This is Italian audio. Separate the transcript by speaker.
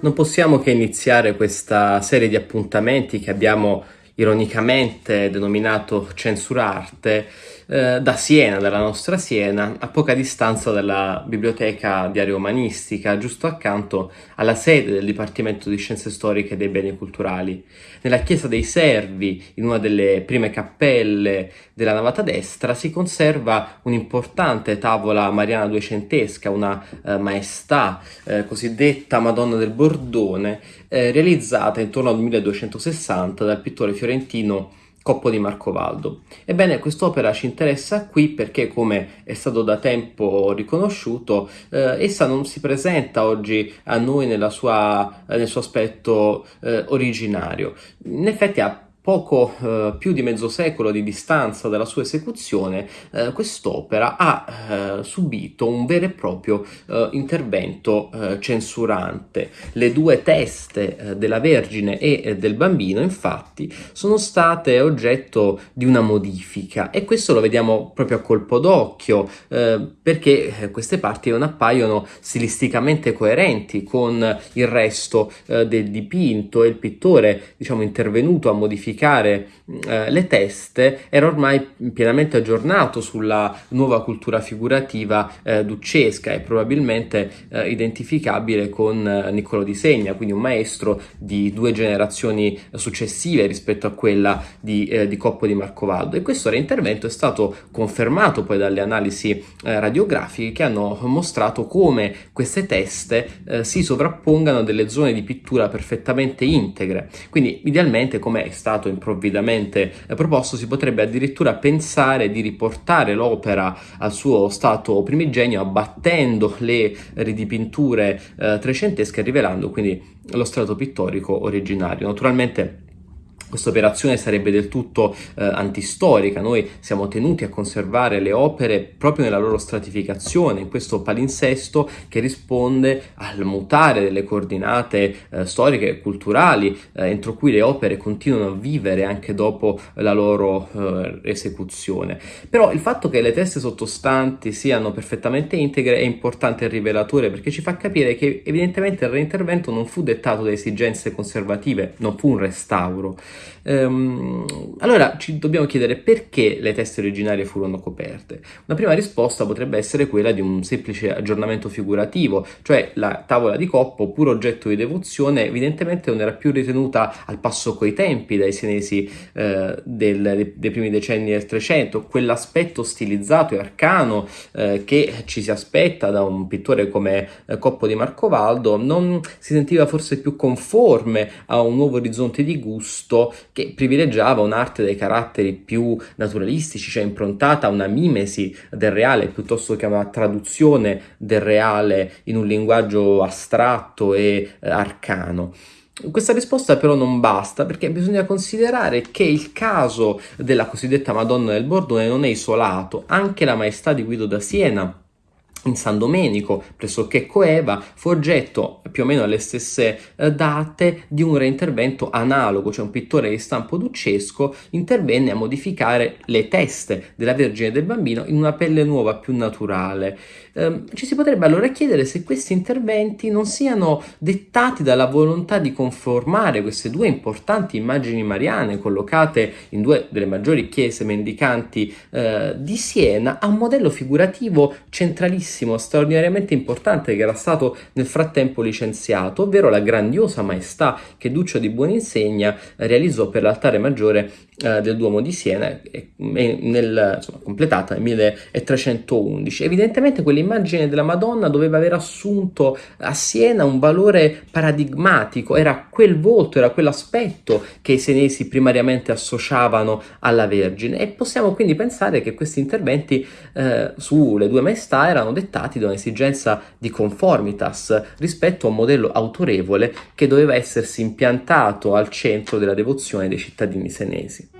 Speaker 1: Non possiamo che iniziare questa serie di appuntamenti che abbiamo ironicamente denominato Censurarte, eh, da Siena, dalla nostra Siena, a poca distanza dalla biblioteca diario umanistica, giusto accanto alla sede del Dipartimento di Scienze Storiche e dei Beni Culturali. Nella chiesa dei Servi, in una delle prime cappelle della navata destra, si conserva un'importante tavola mariana duecentesca, una eh, maestà eh, cosiddetta Madonna del Bordone, eh, realizzata intorno al 1260 dal pittore fiorentino Coppo di Marcovaldo. Ebbene, quest'opera ci interessa qui perché, come è stato da tempo riconosciuto, eh, essa non si presenta oggi a noi sua, nel suo aspetto eh, originario. In effetti ha poco eh, più di mezzo secolo di distanza dalla sua esecuzione, eh, quest'opera ha eh, subito un vero e proprio eh, intervento eh, censurante. Le due teste eh, della Vergine e del Bambino, infatti, sono state oggetto di una modifica e questo lo vediamo proprio a colpo d'occhio perché queste parti non appaiono stilisticamente coerenti con il resto del dipinto e il pittore, diciamo, intervenuto a modificare modificare eh, le teste era ormai pienamente aggiornato sulla nuova cultura figurativa eh, duccesca e probabilmente eh, identificabile con eh, Niccolò di Segna, quindi un maestro di due generazioni successive rispetto a quella di, eh, di Coppo di Marcovaldo e questo reintervento è stato confermato poi dalle analisi eh, radiografiche che hanno mostrato come queste teste si sovrappongano a delle zone di pittura perfettamente integre, quindi idealmente come è stato stato improvvidamente proposto, si potrebbe addirittura pensare di riportare l'opera al suo stato primigenio abbattendo le ridipinture eh, trecentesche rivelando quindi lo strato pittorico originario. Naturalmente questa operazione sarebbe del tutto eh, antistorica, noi siamo tenuti a conservare le opere proprio nella loro stratificazione, in questo palinsesto che risponde al mutare delle coordinate eh, storiche e culturali eh, entro cui le opere continuano a vivere anche dopo la loro eh, esecuzione. Però il fatto che le teste sottostanti siano perfettamente integre è importante e rivelatore perché ci fa capire che evidentemente il reintervento non fu dettato da esigenze conservative, non fu un restauro. Ehm, allora ci dobbiamo chiedere perché le teste originarie furono coperte. Una prima risposta potrebbe essere quella di un semplice aggiornamento figurativo, cioè la tavola di coppo, pur oggetto di devozione, evidentemente non era più ritenuta al passo coi tempi dai senesi eh, del, dei, primi decenni del Trecento, quell'aspetto stilizzato e arcano eh, che ci si aspetta da un pittore come eh, Coppo di Marcovaldo non si sentiva forse più conforme a un nuovo orizzonte di gusto che privilegiava un'arte dai caratteri più naturalistici, cioè improntata a una mimesi del reale piuttosto che a una traduzione del reale in un linguaggio astratto e eh, arcano. Questa risposta però non basta perché bisogna considerare che il caso della cosiddetta Madonna del Bordone non è isolato, anche la maestà di Guido da Siena in San Domenico, pressoché coeva, fu oggetto più o meno alle stesse eh, date di un reintervento analogo, cioè un pittore di stampo duccesco intervenne a modificare le teste della Vergine e del Bambino in una pelle nuova, più naturale. Eh, ci si potrebbe allora chiedere se questi interventi non siano dettati dalla volontà di conformare queste due importanti immagini mariane collocate in due delle maggiori chiese mendicanti eh, di Siena a un modello figurativo centralissimo bellissimo, straordinariamente importante che era stato nel frattempo licenziato, ovvero la grandiosa maestà che Duccio di Buoninsegna realizzò per l'altare maggiore eh, del Duomo di Siena, nel, insomma, completata nel 1311. Evidentemente quell'immagine della Madonna doveva aver assunto a Siena un valore paradigmatico, era quel volto, era quell'aspetto che i senesi primariamente associavano alla Vergine e possiamo quindi pensare che questi interventi eh, sulle due maestà erano dettati da un'esigenza di conformitas rispetto a un modello autorevole che doveva essersi impiantato al centro della devozione dei cittadini senesi.